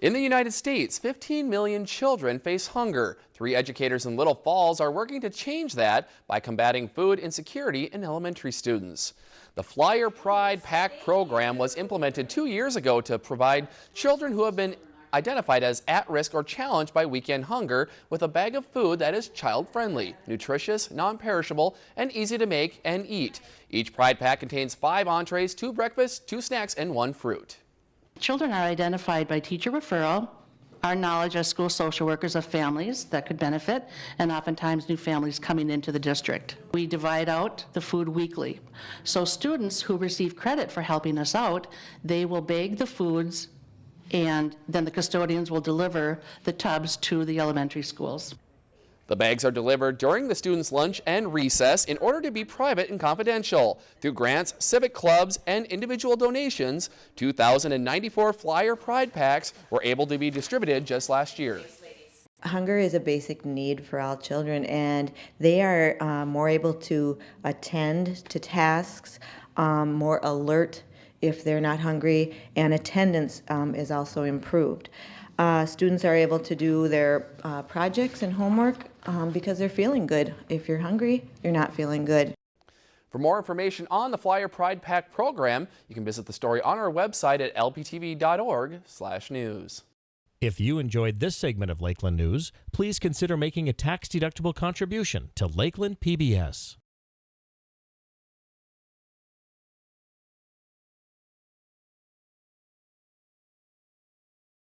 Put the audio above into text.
In the United States, 15 million children face hunger. Three educators in Little Falls are working to change that by combating food insecurity in elementary students. The Flyer Pride Pack program was implemented two years ago to provide children who have been identified as at risk or challenged by weekend hunger with a bag of food that is child-friendly, nutritious, non-perishable, and easy to make and eat. Each Pride Pack contains five entrees, two breakfasts, two snacks, and one fruit. Children are identified by teacher referral, our knowledge as school social workers of families that could benefit, and oftentimes new families coming into the district. We divide out the food weekly. So students who receive credit for helping us out, they will bag the foods and then the custodians will deliver the tubs to the elementary schools. The bags are delivered during the students' lunch and recess in order to be private and confidential. Through grants, civic clubs, and individual donations, 2,094 Flyer Pride Packs were able to be distributed just last year. Hunger is a basic need for all children, and they are uh, more able to attend to tasks, um, more alert if they're not hungry, and attendance um, is also improved. Uh, students are able to do their uh, projects and homework um, because they're feeling good. If you're hungry, you're not feeling good. For more information on the Flyer Pride Pack program, you can visit the story on our website at lptv.org/news. If you enjoyed this segment of Lakeland News, please consider making a tax-deductible contribution to Lakeland PBS.